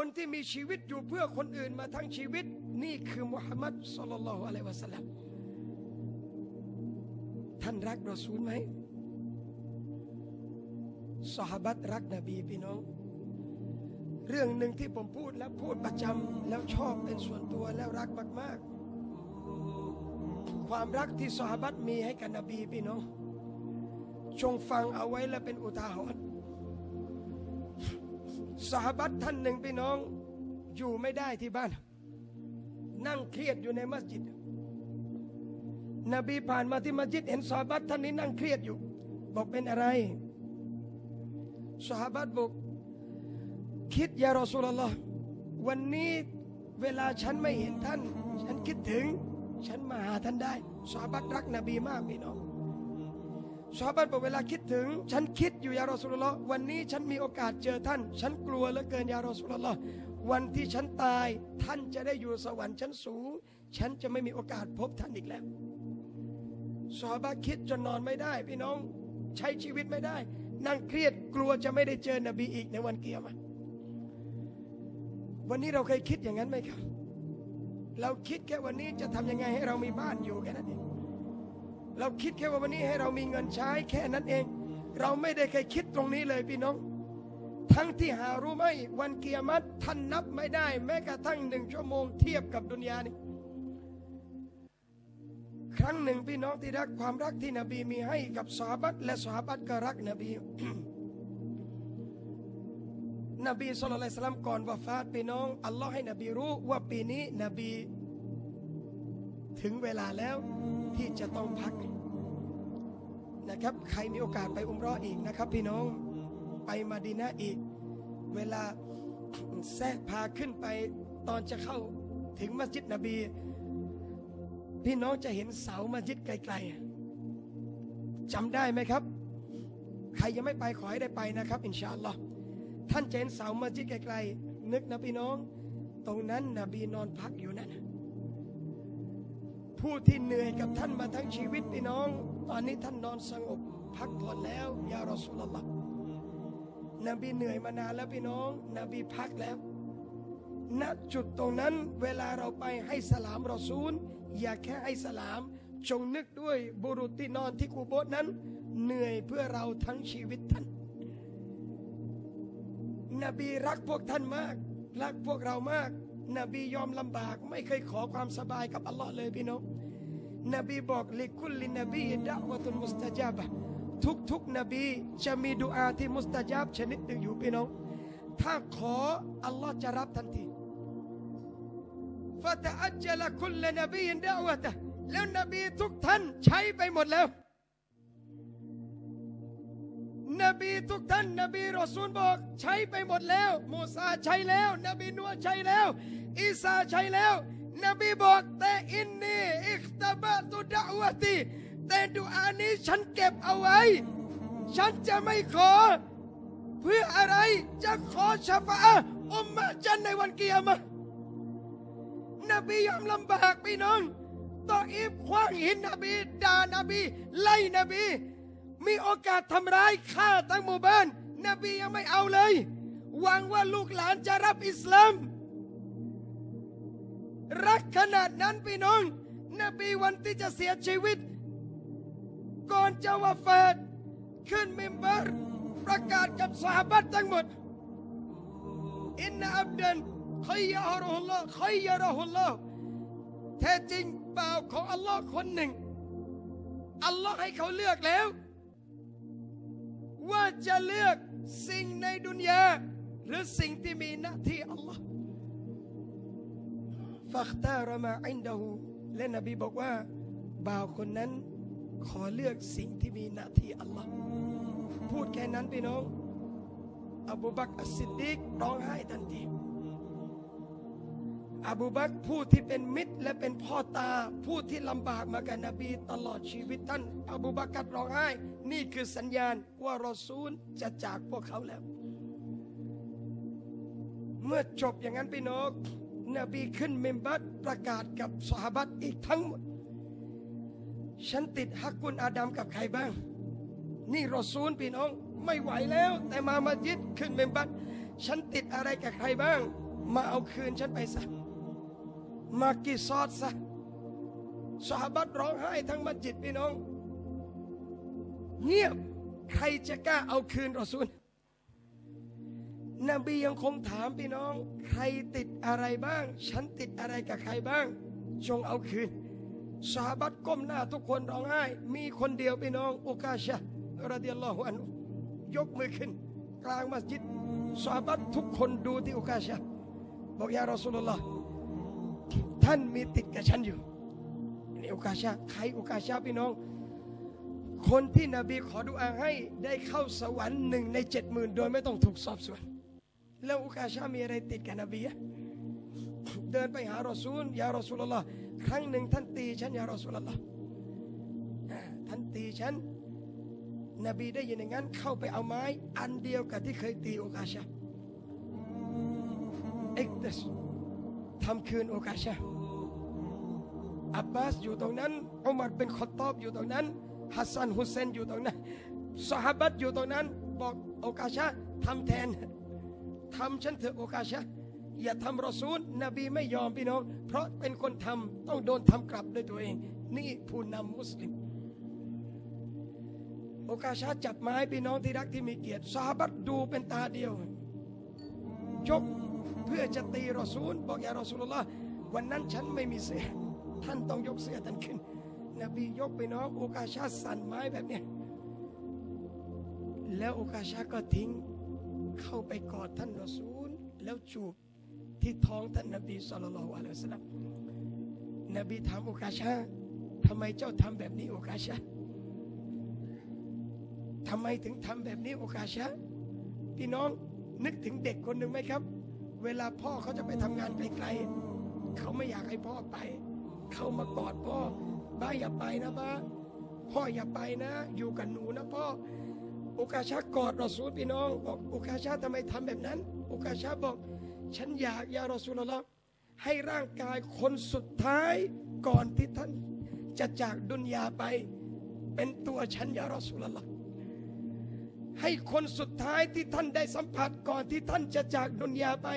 คนที่มีชีวิตอยู่เพื่อคนอื่นมาทั้งชีวิต นี่คือมุฮัมมัดสุลลัลลอฮุอะลัยวะสัลลัมท่านรักรอซูลไหมสหบัตรักนบีพี่น้อง เรื่องหนึ่งที่ผมพูดแล้วพูดประจำแล้วชอบเป็นส่วนตัวแล้วรักมาก ๆ ความรักที่สหบัตมีให้กับนบีพี่น้องจงฟังเอาไว้และเป็นอุทาหรณ์ สหบัตท่านหนึ่งพี่น้อง อยู่ไม่ได้ที่บ้าน นั่งเครียดอยู่ในมัสยิด นบีผ่านมาที่มัสยิดเห็นสหบัตท่านนี้นั่งเครียดอยู่ บอกเป็นอะไรสหบัตบอกคิดยารอสูลลอฮ์วันนี้เวลาฉันไม่เห็นท่าน ฉันคิดถึง ฉันมาหาท่านได้สหบัตรักนบีมากพี่น้อง สหบัตบอกเวลาคิดถึง ฉันคิดอยู่ยารอสูลลอวันนี้ฉันมีโอกาสเจอท่าน ฉันกลัวเหลือเกินยารอสูลลอวันที่ฉันตายท่านจะได้อยู่สวรรค์ชั้นสูง ฉันจะไม่มีโอกาสพบท่านอีกแล้วสหบัตคิดจนนอนไม่ได้ พี่น้องใช้ชีวิตไม่ได้ นั่งเครียดกลัวจะไม่ได้เจอนบีอีกในวันเกียรติวันนี้เราเคยคิดอย่างนั้นไหมครับ เราคิดแค่วันนี้จะทำยังไงให้เรามีบ้านอยู่แค่นั้นเอง เราคิดแค่ว่าวันนี้ให้เรามีเงินใช้แค่นั้นเอง เราไม่ได้เคยคิดตรงนี้เลยพี่น้อง ทั้งที่หารู้ไหมวันเกียรติท่านนับไม่ได้ แม้กระทั่งหนึ่งชั่วโมงเทียบกับดุนยานี้ครั้งหนึ่งพี่น้องที่รักความรักที่นบีมีให้กับสหบัตและสหบัตก็รักนบี นบีสุลต่านสลัมก่อนวาฟาตพี่น้องอัลลอฮ์ให้นบีรู้ว่าปีนี้นบีถึงเวลาแล้ว ที่จะต้องพักนะครับ ใครมีโอกาสไปอุมรออีกนะครับ พี่น้องไปมาดีนะอีก เวลาแทะพาขึ้นไปตอนจะเข้าถึงมัสยิดนบี พี่น้องจะเห็นเสามัสยิดไกลๆจำได้ไหมครับ ใครยังไม่ไปขอให้ได้ไปนะครับ อินชาอัลลอฮ์ท่านเห็นเสามัสยิดไกลๆนึกนะพี่น้อง ตรงนั้นนบีนอนพักอยู่นั่น ผู้ที่เหนื่อยกับท่านมาทั้งชีวิตพี่น้อง ตอนนี้ท่านนอนสงบพักผ่อนแล้วยารอสุลลอฮ์นบีเหนื่อยมานานแล้วพี่น้อง นบีพักแล้ว ณจุดตรงนั้นเวลาเราไปให้สลามรอซูล อย่าแค่ให้สลาม จงนึกด้วยบุรุษที่นอนที่กูโบสนั้น เหนื่อยเพื่อเราทั้งชีวิตท่าน นบีรักพวกท่านมาก รักพวกเรามาก นบียอมลำบาก ไม่เคยขอความสบายกับอัลลอฮ์เลยพี่น้องนบีบอกลิคุลลินบีดะวะตุนมุสตาจับทุกทุกนบีจะมีดุอาที่มุสตาจับชนิดหนึ่งอยู่พี่น้อง ถ้าขออัลลอฮ์จะรับทันทีฟะตะอัจจละคุลนบีดะวะตะแล้วนบีทุกท่านใช้ไปหมดแล้ว นบีทุกท่าน นบีรอซูลบอก ใช้ไปหมดแล้ว มูซาใช้แล้ว นบีนัวใช้แล้ว อีสาใช้แล้ว นบีบอกแต่อินนีอิคตบะตุดะวะตีแต่ดุอานี้ฉันเก็บเอาไว้ ฉันจะไม่ขอ เพื่ออะไรจะขอชฟาอะห์อุมมะจันในวันเกียรมะนบียอมลำบากพี่น้องต่ออีฟคว้างหินนบีด่านบี ไล่นบี มีโอกาสทำร้ายฆ่าทั้งหมู่บ้าน นบียังไม่เอาเลย หวังว่าลูกหลานจะรับอิสลาม รักขนาดนั้นพี่น้อง นบีวันที่จะเสียชีวิต ก่อนจะวาฟาตขึ้นมิมบัรประกาศกับสหบัตทั้งหมดอินนาอับดันขยยารุลลอฮ์ขยยารุลลอฮ์แท้จริงบ่าของอัลลอฮ์คนหนึ่ง อัลลอฮ์ให้เขาเลือกแล้ว ว่าจะเลือกสิ่งในดุนยาหรือสิ่งที่มีหน้าที่อัลลอฮ์ ฟักตารมาอินดาหูและนบีบอกว่า บ่าวคนนั้นขอเลือกสิ่งที่มีหน้าที่อัลลอฮ์พูดแค่นั้นพี่น้อง อบูบักอัสซิดดีกร้องไห้ทันทีอบูบักผู้ที่เป็นมิตรและเป็นพ่อตา ผู้ที่ลำบากมากับนบีตลอดชีวิตท่าน อบูบักรร้องไห้ นี่คือสัญญาณว่ารอซูลจะจากพวกเขาแล้ว เมื่อจบอย่างนั้นพี่น้อง นบีขึ้นเมมบัตประกาศกับสหบัตอีกทั้งหมด ฉันติดฮักกุลอาดัมกับใครบ้าง นี่รอซูลพี่น้องไม่ไหวแล้ว แต่มามายิดขึ้นเมมบัตฉันติดอะไรกับใครบ้าง มาเอาคืนฉันไปซะมากีซอดซะสหบัตร้องไห้ทั้งมัสยิดพี่น้อง เงียบใครจะกล้าเอาคืนรอซูล นบียังคงถามพี่น้อง ใครติดอะไรบ้าง ฉันติดอะไรกับใครบ้าง จงเอาคืนสาบัตก้มหน้าทุกคนร้องไห้ มีคนเดียวพี่น้องอุกาชะระเดิยัลลอฮุอันยกมือขึ้น กลางมัสยิดสาบัตทุกคนดูที่อุกาชะบอกยารอสุลลอฮ์ท่านมีติดกับฉันอยู่นี่อุกาชะใครอุกาชะพี่น้อง คนที่นบีขอดุอาให้ได้เข้าสวรรค์หนึ่งในเจ็ดหมื่นโดยไม่ต้องถูกสอบสวน แล้วอุกาชามีอะไรติดกับนบีอะเดินไปหารอซูลยารอซูลลอฮ์ครั้งหนึ่งท่านตีฉันยารอซูลลอฮ์อ่าท่านตีฉันนบีได้ยินอย่างนั้นเข้าไปเอาไม้อันเดียวกับที่เคยตีอุกาชาเอกตัสทำคืนอุกาชาอับบาสอยู่ตรงนั้นอุมัรเป็นขอตอบอยู่ตรงนั้นฮัสซันฮุเซนอยู่ตรงนั้นสหบัตอยู่ตรงนั้น บอกอุกาชาทำแทน ทำฉันเถอะโอกาชะอย่าทำรอซูลนบีไม่ยอมพี่น้อง เพราะเป็นคนทำต้องโดนทำกลับด้วยตัวเอง นี่ผู้นำมุสลิม โอกาชาจับไม้พี่น้องที่รักที่มีเกียรติซาบัตดูเป็นตาเดียวยกเพื่อจะตีรอซูล บอกอย่ารอซูลลอฮ์วันนั้นฉันไม่มีเสื้อท่านต้องยกเสื้อท่านขึ้น นบียกไปน้องโอกาชาสั่นไม้แบบนี้แล้วโอกาชาก็ทิ้ง เข้าไปกอดท่านรอซูล แล้วจูบที่ท้องท่านนบีสุลต่านละอัลลอฮฺสัลลัมนบีถามโอกาชาทำไมเจ้าทำแบบนี้โอกาชาทำไมถึงทำแบบนี้โอกาชาพี่น้องนึกถึงเด็กคนหนึ่งไหมครับ เวลาพ่อเขาจะไปทำงานไกลๆเขาไม่อยากให้พ่อไป เขามากอดพ่อบ้าอย่าไปนะบ้าพ่ออย่าไปนะ อยู่กับหนูนะพ่อ อุกาชากอดรอซูลพี่น้องบอกอุกาชาทำไมทำแบบนั้น อุกาชาบอก ฉันอยากยารอซูลละให้ร่างกายคนสุดท้ายก่อนที่ท่านจะจากดุนยาไป เป็นตัวฉันยารอซูลละให้คนสุดท้ายที่ท่านได้สัมผัสก่อนที่ท่านจะจากดุนยาไป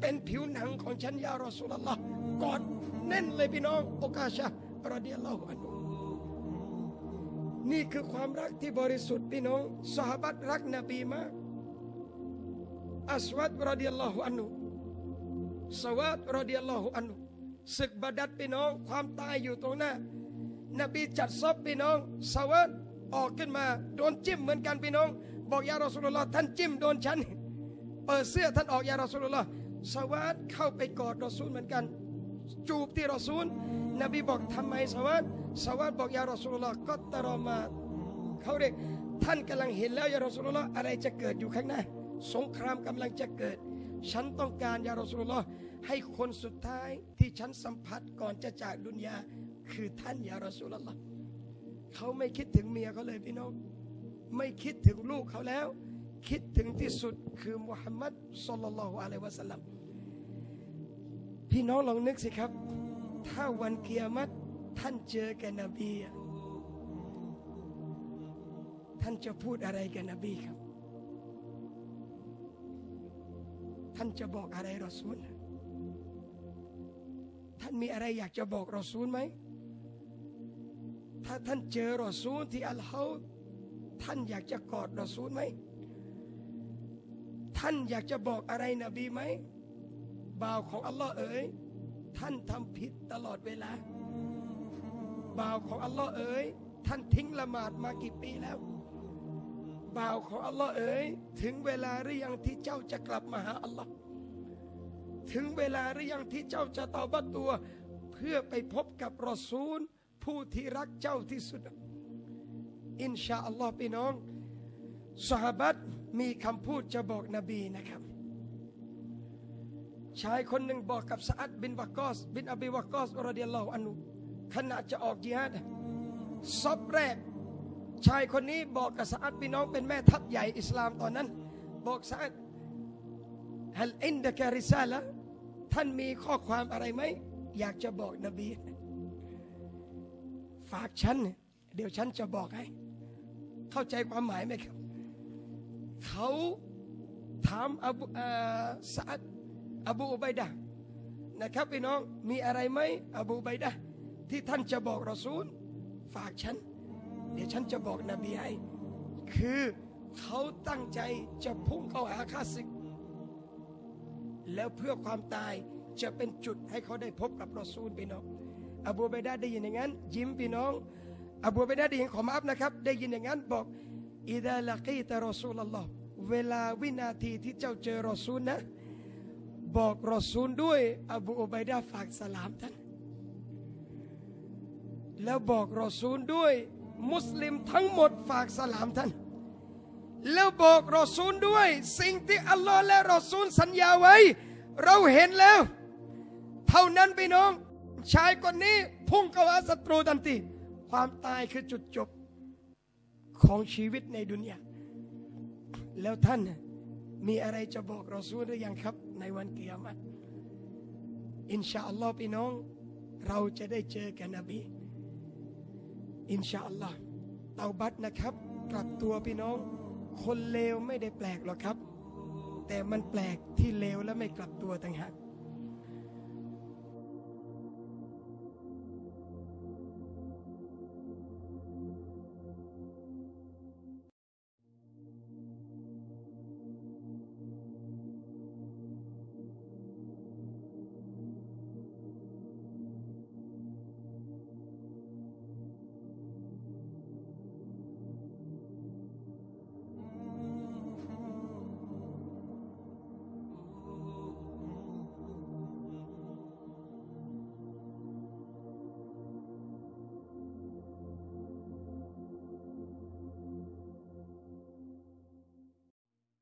เป็นผิวหนังของฉันยารอซูลละกอดแน่นเลยพี่น้องอุกาชารอเดียลลอฮุอันุ นี่คือความรักที่บริสุทธิ์พี่น้องสหบัตรักนบีมากอัสวัดรดิยัลลอฮุอันนุสวัดรดิยัลลอฮุอันนุศึกบาดัดพี่น้อง ความตายอยู่ตรงหน้า นบีจัดซอบพี่น้องสวัดออกขึ้นมาโดนจิ้มเหมือนกันพี่น้อง บอกยารอสุลลอฮ์ท่านจิ้มโดนฉันเปิดเสื้อท่านออกยารอสุลลอฮ์สวัดเข้าไปกอดรอซูลเหมือนกัน จูบที่รอซูล นบีบอกทำไมสวัสดสวัสดบอกยารอสุลลอฮ์ก็ตรอมาเขาเรียกท่านกำลังเห็นแล้วยารอสุลลอฮ์อะไรจะเกิดอยู่ข้างหน้า สงครามกำลังจะเกิด ฉันต้องการยารอสุลลอฮ์ให้คนสุดท้ายที่ฉันสัมผัสก่อนจะจากดุนยาคือท่านยารอสุลลอฮ์เขาไม่คิดถึงเมียเขาเลยพี่น้อง ไม่คิดถึงลูกเขาแล้ว คิดถึงที่สุดคือมุฮัมมัดสุลลัลลอฮุอะลัยวะสัลลัม พี่น้องลองนึกสิครับ ถ้าวันเกียรติท่านเจอกับนบี ท่านจะพูดอะไรกับนบีครับ ท่านจะบอกอะไรรอซูล ท่านมีอะไรอยากจะบอกรอซูลไหม ถ้าท่านเจอรอซูลที่อัลฮาท่านอยากจะกอดรอซูลไหม ท่านอยากจะบอกอะไรนบีไหม บ่าวของอัลลอฮ์เอ๋ยท่านทำผิดตลอดเวลา บ่าวของอัลลอฮ์เอ๋ยท่านทิ้งละหมาดมากี่ปีแล้ว บ่าวของอัลลอฮ์เอ๋ยถึงเวลาหรือยังที่เจ้าจะกลับมาหาอัลลอฮ์ถึงเวลาหรือยังที่เจ้าจะตอบัตตัว เพื่อไปพบกับรอซูล ผู้ที่รักเจ้าที่สุด อินชาอัลลอฮ์พี่น้องซอฮาบัตมีคำพูดจะบอกนบีนะครับ ชายคนหนึ่งบอกกับซาอัดบินวากอส บินอบีวากอส رضي الله عنه ขณะจะออกจิฮาดซอบแรก ชายคนนี้บอกกับซาอัดพี่น้องเป็นแม่ทัพใหญ่อิสลามตอนนั้น บอกซาอัด هل عندك رسالة ท่านมีข้อความอะไรไหม อยากจะบอกนบี ฝากฉัน เดี๋ยวฉันจะบอกให้ เข้าใจความหมายไหมครับ เขาถามอบูซาอัด อบูอุบัยดะนะครับพี่น้องมีอะไรไหมอบูอุบัยดะที่ท่านจะบอกรอซูล ฝากฉัน เดี๋ยวฉันจะบอกนบีให้คือเขาตั้งใจจะพุ่งเข้าหาข้าศึก แล้วเพื่อความตายจะเป็นจุดให้เขาได้พบกับรอซูลพี่น้องอบูอุบัยดะได้ยินอย่างนั้น ยิ้มพี่น้องอบูอุบัยดะได้ยินขอมาอัพนะครับ ได้ยินอย่างนั้นบอกอิดาลกีตะรอซูลอัลลอฮ์เวลาวินาทีที่เจ้าเจอรอซูลนะ บอกรอซูลด้วย อบูอุบัยดะห์ฝากสลามท่าน แล้วบอกรอซูลด้วย มุสลิมทั้งหมดฝากสลามท่าน แล้วบอกรอซูลด้วย สิ่งที่อัลลอฮ์และรอซูลสัญญาไว้ เราเห็นแล้ว เท่านั้นพี่น้อง ชายคนนี้พุ่งเข้าหาศัตรูทันทีความตายคือจุดจบของชีวิตในดุนยาแล้วท่าน มีอะไรจะบอกเราซูลหรือยังครับ ในวันเกียรติอินชาอัลลอฮ์พี่น้อง เราจะได้เจอกันนบี อินชาอัลลอฮ์เตาบัตนะครับ กลับตัวพี่น้อง คนเลวไม่ได้แปลกหรอกครับ แต่มันแปลกที่เลวและไม่กลับตัวต่างหาก